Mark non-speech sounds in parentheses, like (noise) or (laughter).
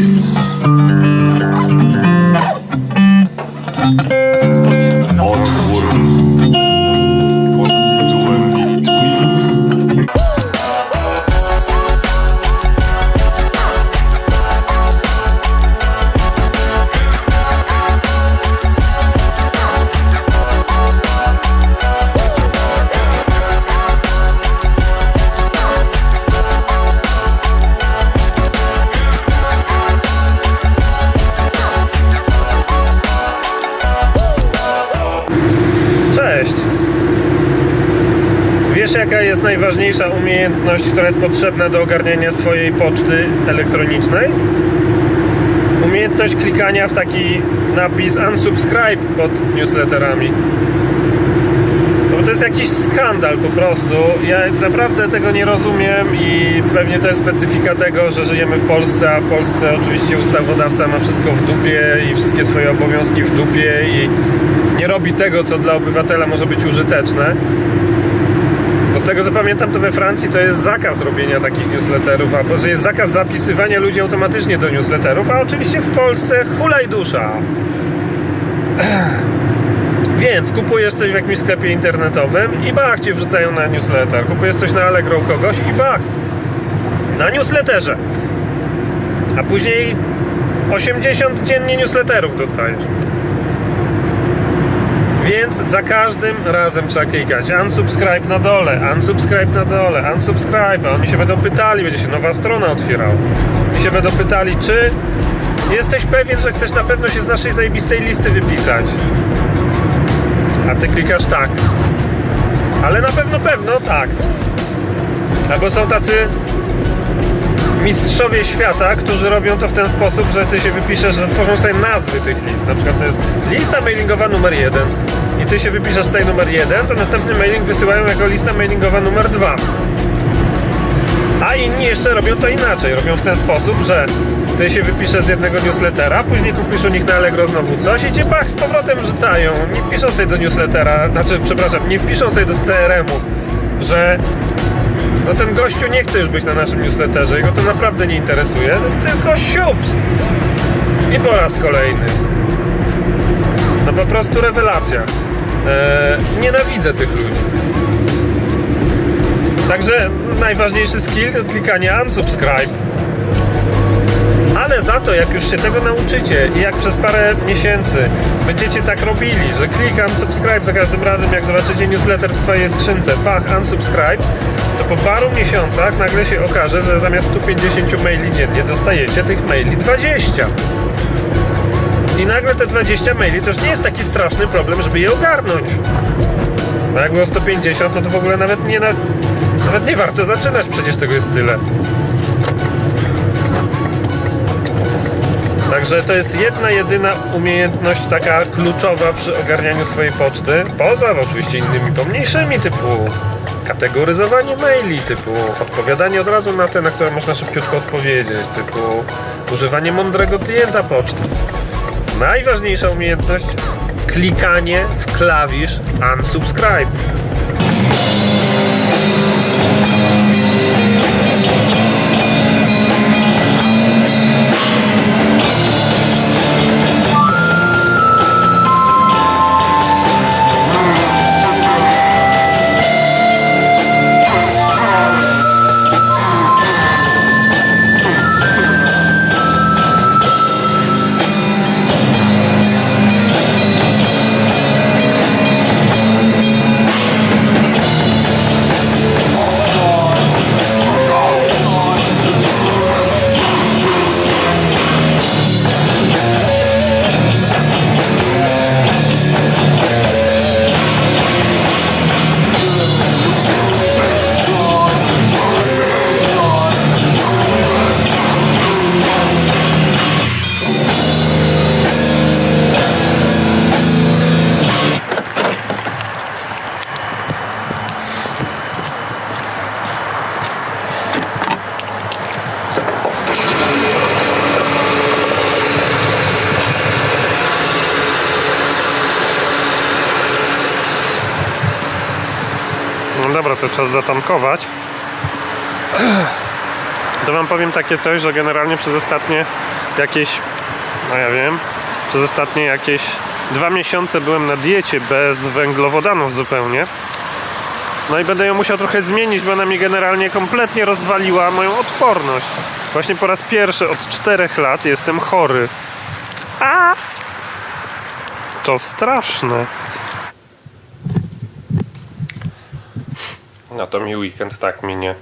It's. Wiesz, jaka jest najważniejsza umiejętność, która jest potrzebna do ogarniania swojej poczty elektronicznej? Umiejętność klikania w taki napis unsubscribe pod newsletterami. Bo to jest jakiś skandal po prostu. Ja naprawdę tego nie rozumiem i pewnie to jest specyfika tego, że żyjemy w Polsce, a w Polsce oczywiście ustawodawca ma wszystko w dupie i wszystkie swoje obowiązki w dupie i nie robi tego, co dla obywatela może być użyteczne. Bo z tego co pamiętam, to we Francji to jest zakaz robienia takich newsletterów, albo że jest zakaz zapisywania ludzi automatycznie do newsletterów, a oczywiście w Polsce hulaj dusza. (clears throat) Więc kupujesz coś w jakimś sklepie internetowym i bach cię wrzucają na newsletter. Kupujesz coś na Allegro u kogoś i bach na newsletterze. A później 80 dziennie newsletterów dostajesz. Więc za każdym razem trzeba klikać unsubscribe na dole, unsubscribe na dole, unsubscribe. A oni się będą pytali, będzie się nowa strona otwierała. I się będą pytali, czy jesteś pewien, że chcesz na pewno się z naszej zajebistej listy wypisać. A ty klikasz tak. Ale na pewno pewno tak. Albo są tacy mistrzowie świata, którzy robią to w ten sposób, że ty się wypiszesz, że tworzą sobie nazwy tych list. Na przykład to jest lista mailingowa numer jeden i ty się wypiszesz z tej numer jeden, to następny mailing wysyłają jako lista mailingowa numer dwa. A inni jeszcze robią to inaczej. Robią w ten sposób, że ty się wypiszesz z jednego newslettera, później kupisz u nich na Allegro znowu coś i cię bach z powrotem rzucają. Nie wpiszą sobie do newslettera, znaczy, przepraszam, nie wpiszą sobie do CRM-u, że no ten gościu nie chce już być na naszym newsletterze, jego to naprawdę nie interesuje, tylko siups. I po raz kolejny. No po prostu rewelacja. Eee, nienawidzę tych ludzi. Także najważniejszy skill to klikanie unsubscribe. Ale za to, jak już się tego nauczycie i jak przez parę miesięcy będziecie tak robili, że klikam subscribe za każdym razem, jak zobaczycie newsletter w swojej skrzynce, pach, unsubscribe, to po paru miesiącach nagle się okaże, że zamiast 150 maili dziennie dostajecie tych maili 20. I nagle te 20 maili to już nie jest taki straszny problem, żeby je ogarnąć. Bo jak było 150, no to w ogóle nawet nie, na, nawet nie warto zaczynać, przecież tego jest tyle. Także to jest jedna, jedyna umiejętność taka kluczowa przy ogarnianiu swojej poczty. Poza oczywiście innymi pomniejszymi, typu kategoryzowanie maili, typu odpowiadanie od razu na te, na które można szybciutko odpowiedzieć, typu używanie mądrego klienta poczty. Najważniejsza umiejętność klikanie w klawisz unsubscribe. No dobra, to czas zatankować. (clears throat) To wam powiem takie coś, że generalnie przez ostatnie jakieś, no ja wiem, przez ostatnie jakieś dwa miesiące byłem na diecie bez węglowodanów zupełnie. No i będę ją musiał trochę zmienić, bo ona mi generalnie kompletnie rozwaliła moją odporność. Właśnie po raz pierwszy od czterech lat jestem chory. A! To straszne. No to mi weekend tak minie.